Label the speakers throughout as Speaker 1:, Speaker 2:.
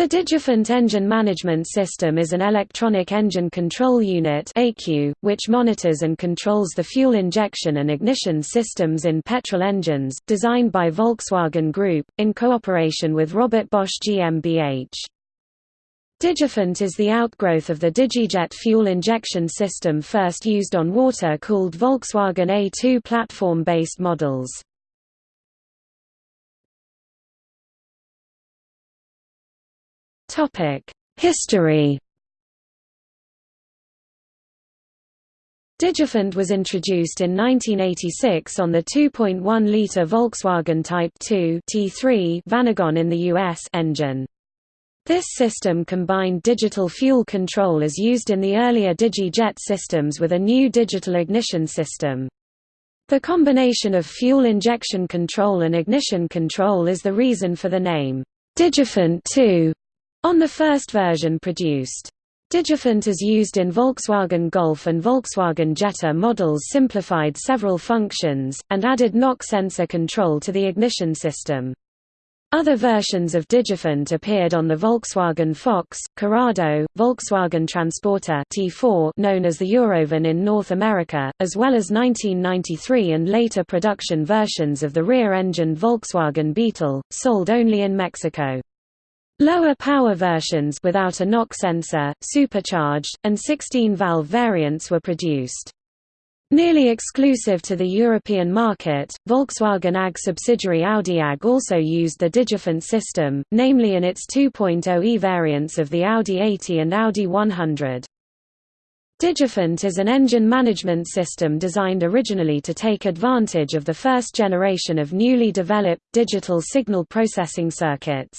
Speaker 1: The Digifant Engine Management System is an electronic engine control unit which monitors and controls the fuel injection and ignition systems in petrol engines, designed by Volkswagen Group, in cooperation with Robert Bosch GmbH. Digifant is the outgrowth of the Digijet fuel injection system first used on water-cooled Volkswagen A2 platform-based models. History Digifant was introduced in 1986 on the 2.1-litre Volkswagen Type 2 T3 Vanagon in the US engine. This system combined digital fuel control as used in the earlier DigiJet systems with a new digital ignition system. The combination of fuel injection control and ignition control is the reason for the name, Digifant 2. On the first version produced. Digifant is used in Volkswagen Golf and Volkswagen Jetta models simplified several functions, and added knock sensor control to the ignition system. Other versions of Digifant appeared on the Volkswagen Fox, Corrado, Volkswagen Transporter T4 known as the Eurovan in North America, as well as 1993 and later production versions of the rear-engined Volkswagen Beetle, sold only in Mexico. Lower power versions without a knock sensor, supercharged, and 16-valve variants were produced. Nearly exclusive to the European market, Volkswagen AG subsidiary Audi AG also used the Digifant system, namely in its 2.0e variants of the Audi 80 and Audi 100. Digifant is an engine management system designed originally to take advantage of the first generation of newly developed, digital signal processing circuits.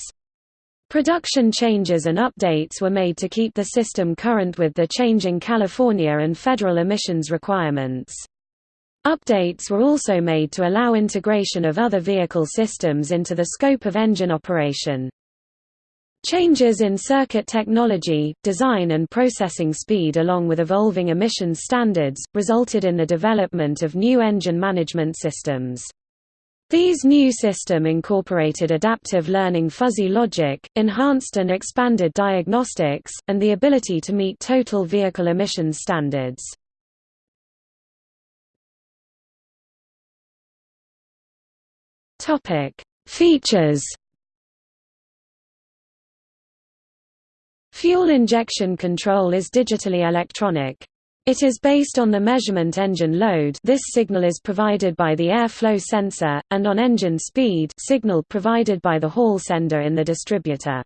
Speaker 1: Production changes and updates were made to keep the system current with the changing California and federal emissions requirements. Updates were also made to allow integration of other vehicle systems into the scope of engine operation. Changes in circuit technology, design and processing speed along with evolving emissions standards, resulted in the development of new engine management systems. These new system incorporated adaptive learning fuzzy logic, enhanced and expanded diagnostics, and the ability to meet total vehicle emissions standards. Features Fuel injection control is digitally electronic. It is based on the measurement engine load this signal is provided by the airflow sensor, and on engine speed signal provided by the hall sender in the distributor.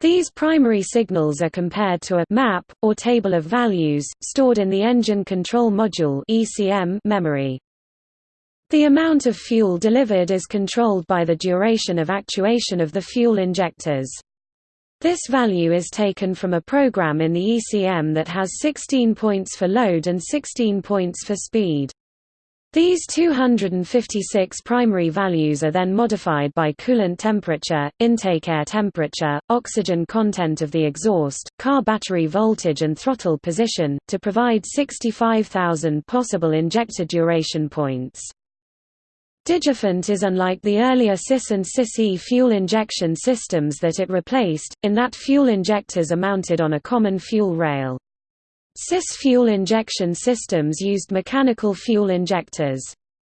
Speaker 1: These primary signals are compared to a map, or table of values, stored in the Engine Control Module memory. The amount of fuel delivered is controlled by the duration of actuation of the fuel injectors. This value is taken from a program in the ECM that has 16 points for load and 16 points for speed. These 256 primary values are then modified by coolant temperature, intake air temperature, oxygen content of the exhaust, car battery voltage and throttle position, to provide 65,000 possible injector duration points. Digifant is unlike the earlier CIS and CIS-E fuel injection systems that it replaced, in that fuel injectors are mounted on a common fuel rail. CIS fuel injection systems used mechanical fuel injectors.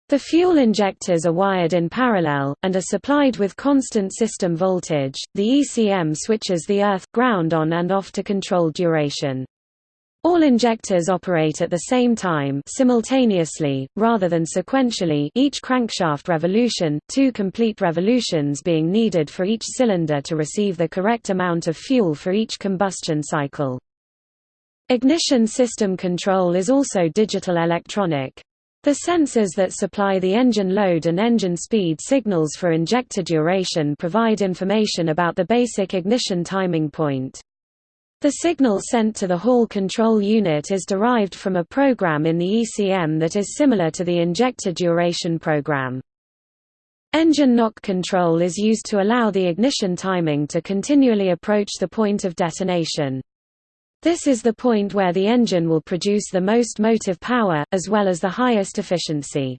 Speaker 1: The fuel injectors are wired in parallel, and are supplied with constant system voltage. The ECM switches the earth ground on and off to control duration. All injectors operate at the same time simultaneously, rather than sequentially each crankshaft revolution, two complete revolutions being needed for each cylinder to receive the correct amount of fuel for each combustion cycle. Ignition system control is also digital electronic. The sensors that supply the engine load and engine speed signals for injector duration provide information about the basic ignition timing point. The signal sent to the Hall control unit is derived from a program in the ECM that is similar to the injector duration program. Engine knock control is used to allow the ignition timing to continually approach the point of detonation. This is the point where the engine will produce the most motive power, as well as the highest efficiency.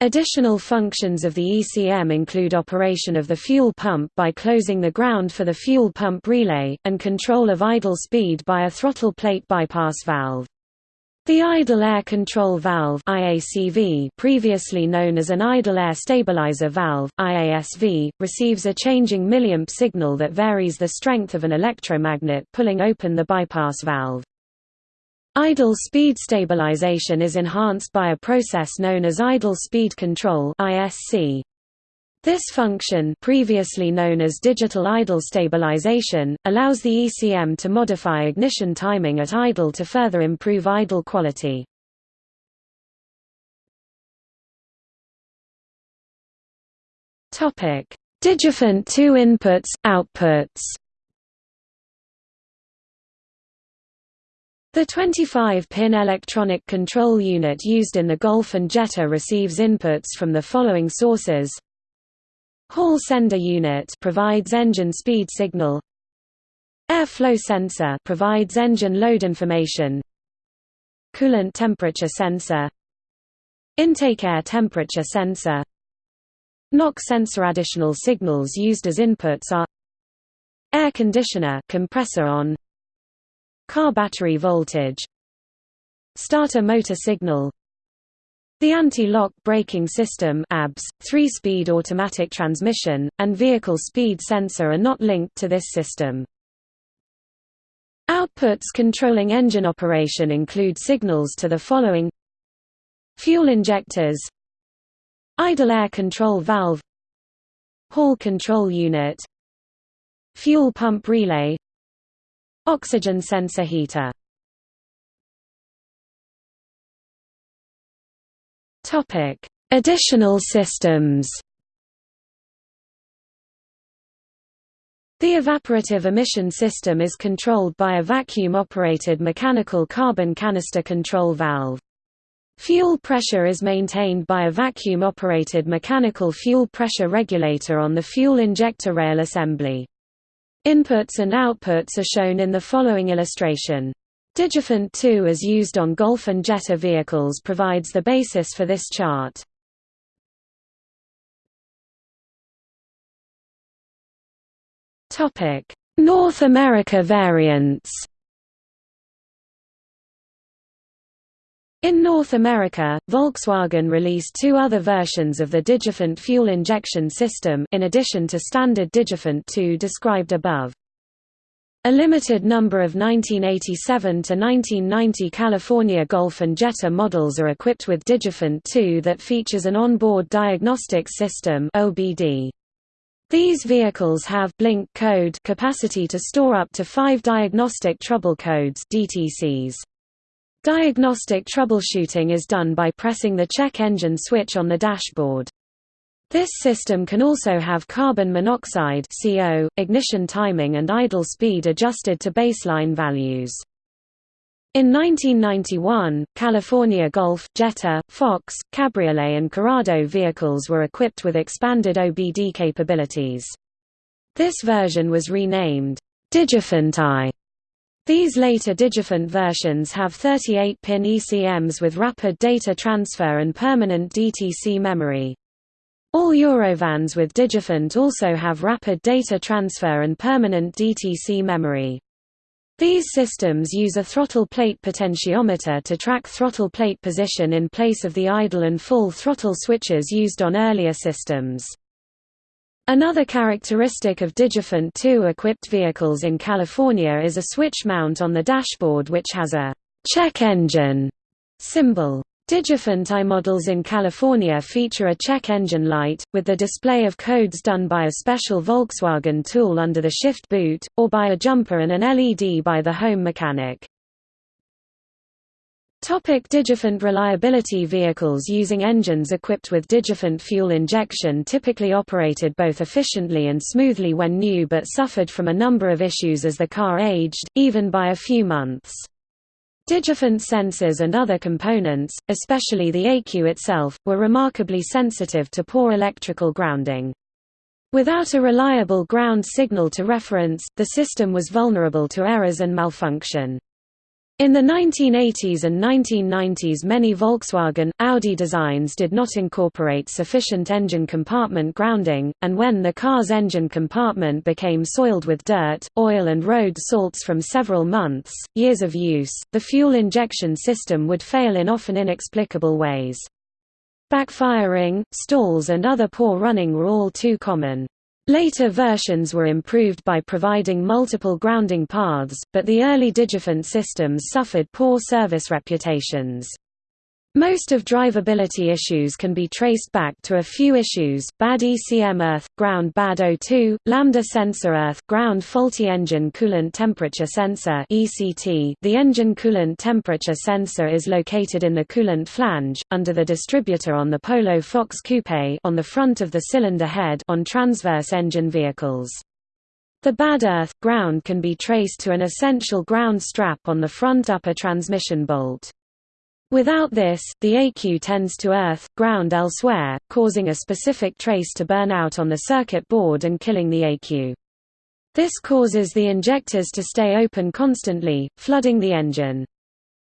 Speaker 1: Additional functions of the ECM include operation of the fuel pump by closing the ground for the fuel pump relay, and control of idle speed by a throttle plate bypass valve. The idle air control valve IACV, previously known as an idle air stabilizer valve IASV, receives a changing milliamp signal that varies the strength of an electromagnet pulling open the bypass valve. Idle speed stabilization is enhanced by a process known as idle speed control ISC. This function previously known as digital idle stabilization, allows the ECM to modify ignition timing at idle to further improve idle quality. Digifant 2 inputs, outputs The 25-pin electronic control unit used in the Golf and Jetta receives inputs from the following sources. Hall sender unit provides engine speed signal. Airflow sensor provides engine load information. Coolant temperature sensor. Intake air temperature sensor. Knock sensor additional signals used as inputs are air conditioner compressor on Car battery voltage Starter motor signal The anti-lock braking system ABS, three-speed automatic transmission, and vehicle speed sensor are not linked to this system. Outputs controlling engine operation include signals to the following Fuel injectors Idle air control valve Hall control unit Fuel pump relay Oxygen sensor heater Additional systems. The evaporative emission system is controlled by a vacuum-operated mechanical carbon canister control valve. Fuel pressure is maintained by a vacuum-operated mechanical fuel pressure regulator on the fuel injector rail assembly. Inputs and outputs are shown in the following illustration. Digifant 2 as used on Golf and Jetta vehicles provides the basis for this chart. North America variants In North America, Volkswagen released two other versions of the Digifant fuel injection system in addition to standard Digifant 2 described above. A limited number of 1987 to 1990 California Golf and Jetta models are equipped with Digifant 2 that features an onboard diagnostic system (OBD). These vehicles have blink code capacity to store up to 5 diagnostic trouble codes (DTCs). Diagnostic troubleshooting is done by pressing the check engine switch on the dashboard. This system can also have carbon monoxide CO, ignition timing and idle speed adjusted to baseline values. In 1991, California Golf, Jetta, Fox, Cabriolet and Corrado vehicles were equipped with expanded OBD capabilities. This version was renamed Digifant I these later Digifant versions have 38-pin ECMs with rapid data transfer and permanent DTC memory. All Eurovans with Digifant also have rapid data transfer and permanent DTC memory. These systems use a throttle plate potentiometer to track throttle plate position in place of the idle and full throttle switches used on earlier systems. Another characteristic of Digifant 2-equipped vehicles in California is a switch mount on the dashboard which has a «check engine» symbol. Digifant I models in California feature a check engine light, with the display of codes done by a special Volkswagen tool under the shift boot, or by a jumper and an LED by the home mechanic. Topic Digifant reliability Vehicles using engines equipped with Digifant fuel injection typically operated both efficiently and smoothly when new but suffered from a number of issues as the car aged, even by a few months. Digifant sensors and other components, especially the ECU itself, were remarkably sensitive to poor electrical grounding. Without a reliable ground signal to reference, the system was vulnerable to errors and malfunction. In the 1980s and 1990s many Volkswagen, Audi designs did not incorporate sufficient engine compartment grounding, and when the car's engine compartment became soiled with dirt, oil and road salts from several months, years of use, the fuel injection system would fail in often inexplicable ways. Backfiring, stalls and other poor running were all too common. Later versions were improved by providing multiple grounding paths, but the early Digifant systems suffered poor service reputations. Most of drivability issues can be traced back to a few issues, bad ECM earth, ground bad O2, lambda sensor earth, ground faulty engine coolant temperature sensor ECT. .The engine coolant temperature sensor is located in the coolant flange, under the distributor on the Polo Fox Coupe on the front of the cylinder head on transverse engine vehicles. The bad earth, ground can be traced to an essential ground strap on the front upper transmission bolt. Without this, the ECU tends to earth, ground elsewhere, causing a specific trace to burn out on the circuit board and killing the ECU. This causes the injectors to stay open constantly, flooding the engine.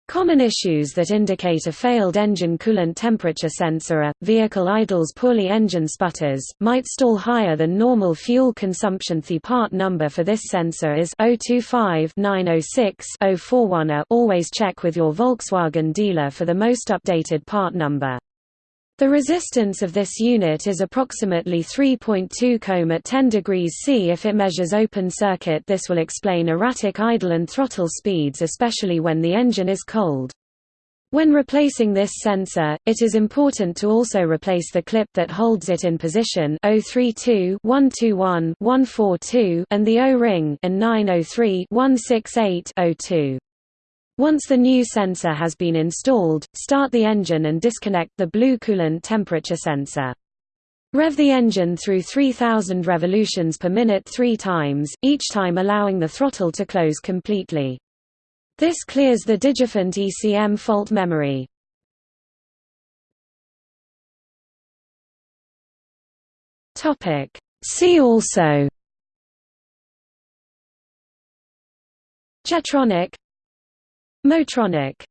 Speaker 1: Common issues that indicate a failed engine coolant temperature sensor are, vehicle idles poorly engine sputters, might stall higher than normal fuel consumption The part number for this sensor is 025-906-041 Always check with your Volkswagen dealer for the most updated part number. The resistance of this unit is approximately 3.2 ohm at 10 degrees C. If it measures open circuit this will explain erratic idle and throttle speeds especially when the engine is cold. When replacing this sensor, it is important to also replace the clip that holds it in position 032 121 142 and the O-ring in 903 168 02. Once the new sensor has been installed, start the engine and disconnect the blue coolant temperature sensor. Rev the engine through 3000 revolutions per minute three times, each time allowing the throttle to close completely. This clears the Digifant ECM fault memory. See also Jetronic Motronic